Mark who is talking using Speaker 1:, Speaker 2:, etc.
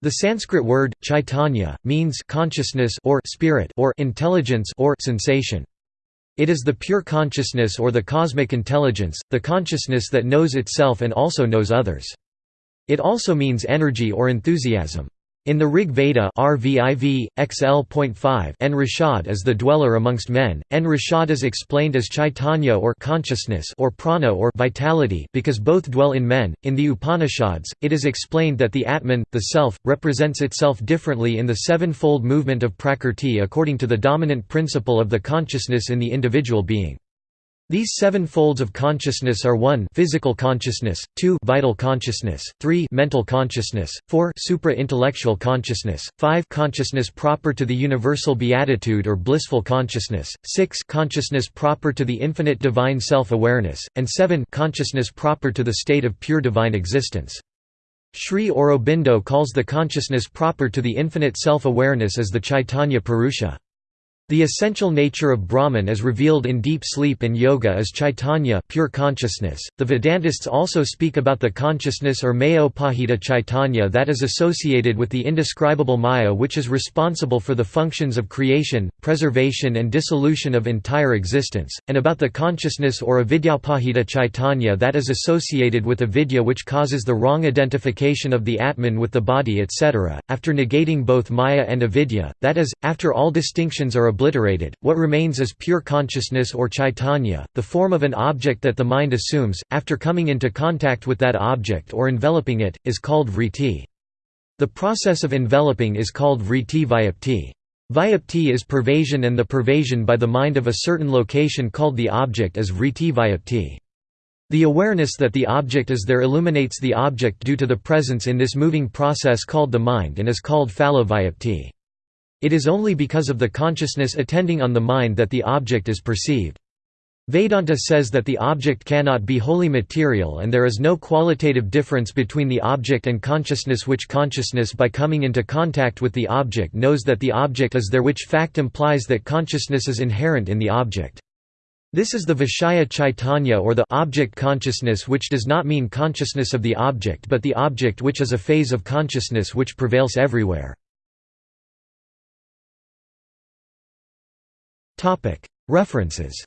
Speaker 1: The Sanskrit word chaitanya means consciousness or spirit or intelligence or sensation. It is the pure consciousness or the cosmic intelligence, the consciousness that knows itself and also knows others. It also means energy or enthusiasm. In the Rig Veda RVIV, XL.5 En-Rishad is the dweller amongst men, En-Rishad is explained as Chaitanya or consciousness or prana or vitality because both dwell in men. In the Upanishads, it is explained that the Atman, the Self, represents itself differently in the seven-fold movement of Prakrti according to the dominant principle of the consciousness in the individual being. These seven folds of consciousness are 1 physical consciousness, 2 vital consciousness, 3 mental consciousness, 4 supra-intellectual consciousness, 5 consciousness proper to the universal beatitude or blissful consciousness, 6 consciousness proper to the infinite divine self-awareness, and 7 consciousness proper to the state of pure divine existence. Sri Aurobindo calls the consciousness proper to the infinite self-awareness as the Chaitanya Purusha. The essential nature of Brahman as revealed in deep sleep and yoga is chaitanya pure consciousness. The Vedantists also speak about the consciousness or mayopahita chaitanya that is associated with the indescribable maya which is responsible for the functions of creation, preservation and dissolution of entire existence, and about the consciousness or avidyapahita chaitanya that is associated with avidya which causes the wrong identification of the atman with the body etc. After negating both maya and avidya, that is, after all distinctions are obliterated, what remains is pure consciousness or chaitanya, the form of an object that the mind assumes, after coming into contact with that object or enveloping it, is called vritti. The process of enveloping is called vritti vyapti. Vyapti is pervasion and the pervasion by the mind of a certain location called the object is vritti vyapti. The awareness that the object is there illuminates the object due to the presence in this moving process called the mind and is called phala vyapti. It is only because of the consciousness attending on the mind that the object is perceived. Vedanta says that the object cannot be wholly material and there is no qualitative difference between the object and consciousness which consciousness by coming into contact with the object knows that the object is there which fact implies that consciousness is inherent in the object. This is the Vishaya Chaitanya or the object consciousness which does not mean consciousness of the object but the object which is a phase of consciousness which prevails everywhere. References